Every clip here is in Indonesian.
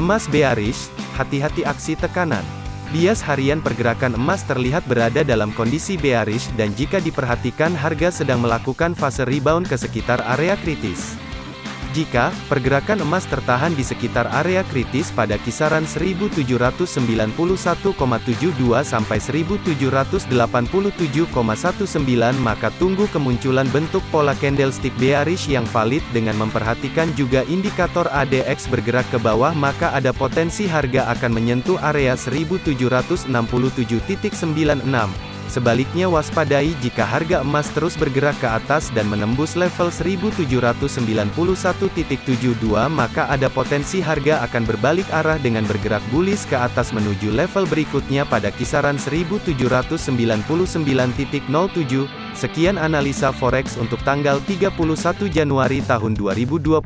Emas bearish, hati-hati aksi tekanan. Bias harian pergerakan emas terlihat berada dalam kondisi bearish dan jika diperhatikan harga sedang melakukan fase rebound ke sekitar area kritis. Jika pergerakan emas tertahan di sekitar area kritis pada kisaran 1791,72 sampai 1787,19 maka tunggu kemunculan bentuk pola candlestick bearish yang valid dengan memperhatikan juga indikator ADX bergerak ke bawah maka ada potensi harga akan menyentuh area 1767.96 Sebaliknya waspadai jika harga emas terus bergerak ke atas dan menembus level 1791.72 maka ada potensi harga akan berbalik arah dengan bergerak bullish ke atas menuju level berikutnya pada kisaran 1799.07. Sekian analisa forex untuk tanggal 31 Januari tahun 2022.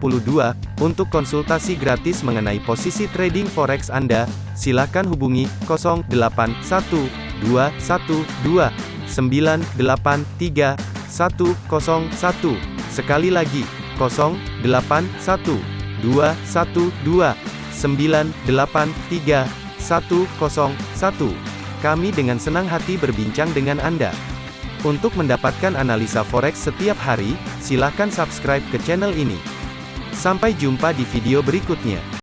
Untuk konsultasi gratis mengenai posisi trading forex Anda, silakan hubungi 081 dua satu dua sembilan delapan tiga satu kosong satu sekali lagi kosong delapan satu dua satu dua sembilan delapan tiga satu kosong satu kami dengan senang hati berbincang dengan Anda. Untuk mendapatkan analisa forex setiap hari, silakan subscribe ke channel ini. Sampai jumpa di video berikutnya.